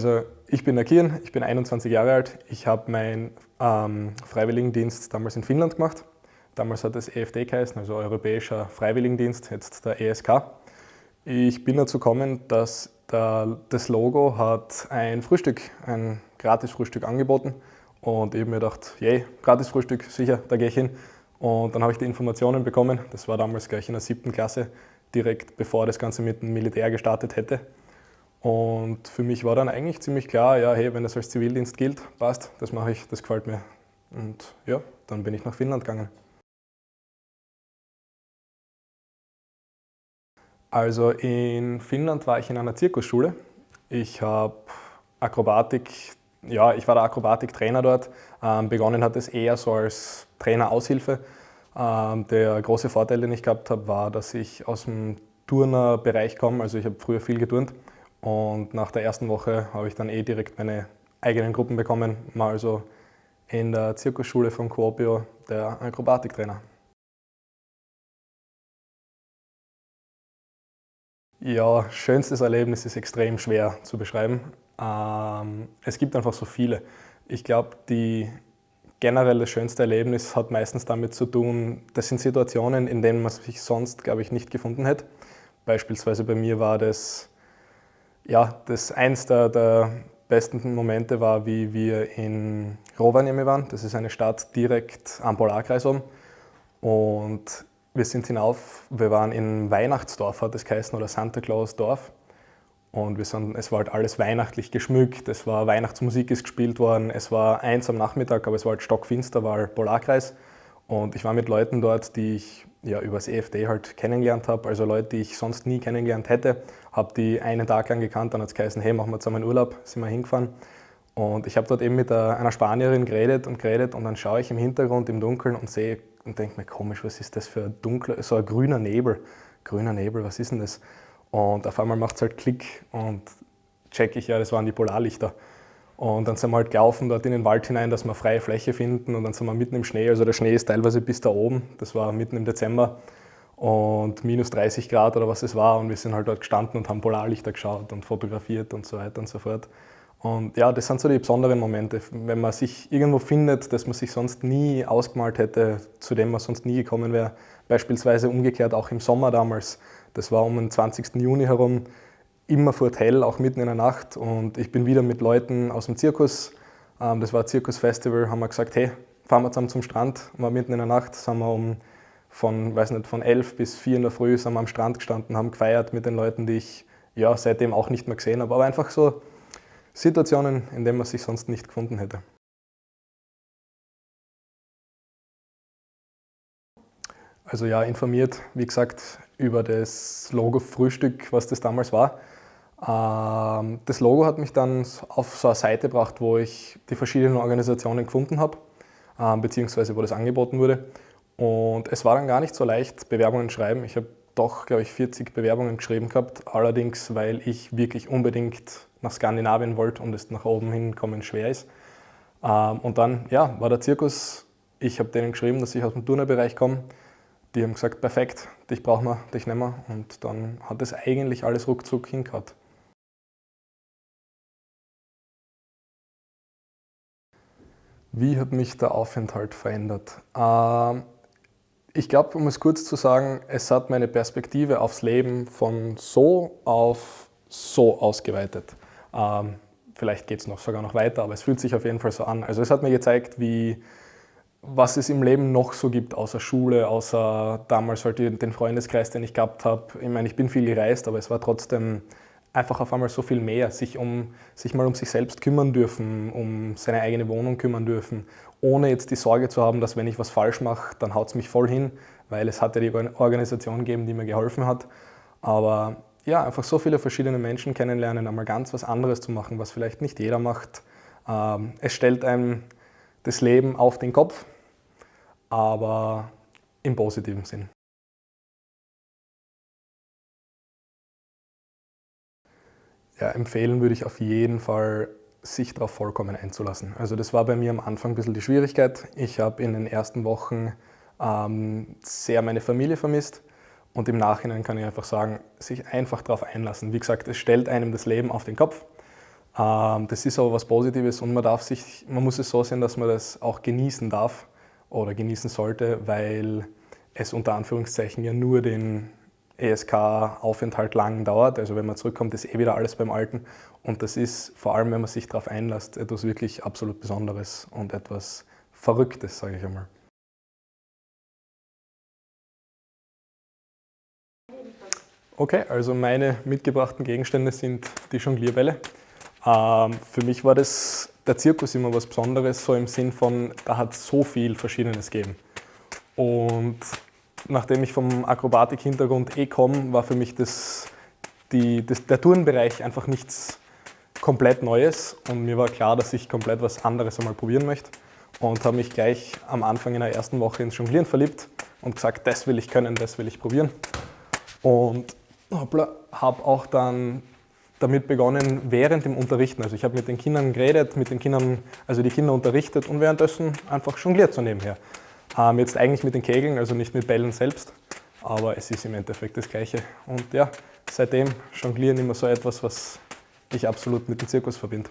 Also ich bin der Kian, ich bin 21 Jahre alt. Ich habe meinen ähm, Freiwilligendienst damals in Finnland gemacht. Damals hat es EFD geheißen, also Europäischer Freiwilligendienst, jetzt der ESK. Ich bin dazu gekommen, dass der, das Logo hat ein Frühstück, ein Gratis-Frühstück angeboten und ich habe mir gedacht, yay, Gratis-Frühstück, sicher, da gehe ich hin. Und dann habe ich die Informationen bekommen, das war damals gleich in der siebten Klasse, direkt bevor das Ganze mit dem Militär gestartet hätte. Und für mich war dann eigentlich ziemlich klar, ja, hey, wenn das als Zivildienst gilt, passt, das mache ich, das gefällt mir. Und ja, dann bin ich nach Finnland gegangen. Also in Finnland war ich in einer Zirkusschule. Ich habe Akrobatik, ja, ich war der Akrobatiktrainer dort. Ähm, begonnen hat es eher so als Trainer-Aushilfe. Ähm, der große Vorteil, den ich gehabt habe, war, dass ich aus dem Turnerbereich komme. Also ich habe früher viel geturnt und nach der ersten Woche habe ich dann eh direkt meine eigenen Gruppen bekommen. Mal also in der Zirkusschule von Quopio der Akrobatiktrainer. Ja, schönstes Erlebnis ist extrem schwer zu beschreiben. Ähm, es gibt einfach so viele. Ich glaube, die generell das schönste Erlebnis hat meistens damit zu tun, das sind Situationen, in denen man sich sonst, glaube ich, nicht gefunden hätte. Beispielsweise bei mir war das, ja, das eins der, der besten Momente war, wie wir in Rovaniemi waren. Das ist eine Stadt direkt am Polarkreis oben. Und wir sind hinauf, wir waren in Weihnachtsdorf, hat es geheißen, oder Santa Claus Dorf. Und wir sind, es war halt alles weihnachtlich geschmückt, es war Weihnachtsmusik ist gespielt worden, es war eins am Nachmittag, aber es war halt stockfinster, war Polarkreis. Und ich war mit Leuten dort, die ich ja, übers EFD halt kennengelernt habe, also Leute, die ich sonst nie kennengelernt hätte. Habe die einen Tag lang gekannt, dann hat es geheißen, hey, machen wir zusammen Urlaub, sind wir hingefahren. Und ich habe dort eben mit einer Spanierin geredet und geredet und dann schaue ich im Hintergrund im Dunkeln und sehe und denke mir, komisch, was ist das für ein dunkler, so ein grüner Nebel. Grüner Nebel, was ist denn das? Und auf einmal macht es halt Klick und check ich, ja, das waren die Polarlichter. Und dann sind wir halt gelaufen dort in den Wald hinein, dass wir freie Fläche finden und dann sind wir mitten im Schnee, also der Schnee ist teilweise bis da oben, das war mitten im Dezember und minus 30 Grad oder was es war und wir sind halt dort gestanden und haben Polarlichter geschaut und fotografiert und so weiter und so fort. Und ja, das sind so die besonderen Momente, wenn man sich irgendwo findet, das man sich sonst nie ausgemalt hätte, zu dem man sonst nie gekommen wäre. Beispielsweise umgekehrt auch im Sommer damals. Das war um den 20. Juni herum, immer vor hell, auch mitten in der Nacht. Und ich bin wieder mit Leuten aus dem Zirkus, ähm, das war Zirkusfestival, haben wir gesagt, hey, fahren wir zusammen zum Strand. Und war mitten in der Nacht, sind wir um von, weiß nicht, von 11 bis 4 in der Früh sind wir am Strand gestanden, haben gefeiert mit den Leuten, die ich ja, seitdem auch nicht mehr gesehen habe. Aber einfach so Situationen, in denen man sich sonst nicht gefunden hätte. Also ja, informiert, wie gesagt, über das Logo Frühstück, was das damals war. Ähm, das Logo hat mich dann auf so eine Seite gebracht, wo ich die verschiedenen Organisationen gefunden habe, ähm, beziehungsweise wo das angeboten wurde. Und es war dann gar nicht so leicht, Bewerbungen schreiben. Ich habe doch, glaube ich, 40 Bewerbungen geschrieben gehabt, allerdings, weil ich wirklich unbedingt nach Skandinavien wollte und es nach oben hinkommen schwer ist. Ähm, und dann ja, war der Zirkus, ich habe denen geschrieben, dass ich aus dem Turnerbereich komme. Die haben gesagt, perfekt, dich brauchen wir, dich nehmen wir. Und dann hat es eigentlich alles ruckzuck hingehauen. Wie hat mich der Aufenthalt verändert? Ähm, ich glaube, um es kurz zu sagen, es hat meine Perspektive aufs Leben von so auf so ausgeweitet. Ähm, vielleicht geht es noch sogar noch weiter, aber es fühlt sich auf jeden Fall so an. Also es hat mir gezeigt, wie, was es im Leben noch so gibt, außer Schule, außer damals halt den Freundeskreis, den ich gehabt habe. Ich meine, ich bin viel gereist, aber es war trotzdem einfach auf einmal so viel mehr, sich, um, sich mal um sich selbst kümmern dürfen, um seine eigene Wohnung kümmern dürfen, ohne jetzt die Sorge zu haben, dass wenn ich was falsch mache, dann haut es mich voll hin, weil es hat ja die Organisation gegeben, die mir geholfen hat. Aber ja, einfach so viele verschiedene Menschen kennenlernen, einmal ganz was anderes zu machen, was vielleicht nicht jeder macht. Ähm, es stellt einem das Leben auf den Kopf, aber im positiven Sinn. Ja, empfehlen würde ich auf jeden Fall, sich darauf vollkommen einzulassen. Also das war bei mir am Anfang ein bisschen die Schwierigkeit. Ich habe in den ersten Wochen ähm, sehr meine Familie vermisst. Und im Nachhinein kann ich einfach sagen, sich einfach darauf einlassen. Wie gesagt, es stellt einem das Leben auf den Kopf. Ähm, das ist aber was Positives und man, darf sich, man muss es so sehen, dass man das auch genießen darf oder genießen sollte, weil es unter Anführungszeichen ja nur den ESK-Aufenthalt lang dauert. Also wenn man zurückkommt, ist eh wieder alles beim Alten. Und das ist, vor allem wenn man sich darauf einlässt, etwas wirklich absolut Besonderes und etwas Verrücktes, sage ich einmal. Okay, also meine mitgebrachten Gegenstände sind die Jonglierbälle. Ähm, für mich war das, der Zirkus immer was Besonderes, so im Sinn von, da hat so viel Verschiedenes gegeben. Und nachdem ich vom Akrobatik-Hintergrund eh komme, war für mich das, die, das, der Turnbereich einfach nichts komplett Neues und mir war klar, dass ich komplett was anderes einmal probieren möchte und habe mich gleich am Anfang in der ersten Woche ins Jonglieren verliebt und gesagt, das will ich können, das will ich probieren. Und habe auch dann damit begonnen während dem Unterrichten. Also ich habe mit den Kindern geredet, mit den Kindern, also die Kinder unterrichtet und währenddessen einfach jongliert so nebenher. Ähm, jetzt eigentlich mit den Kegeln, also nicht mit Bällen selbst, aber es ist im Endeffekt das Gleiche. Und ja, seitdem jonglieren immer so etwas, was ich absolut mit dem Zirkus verbinde.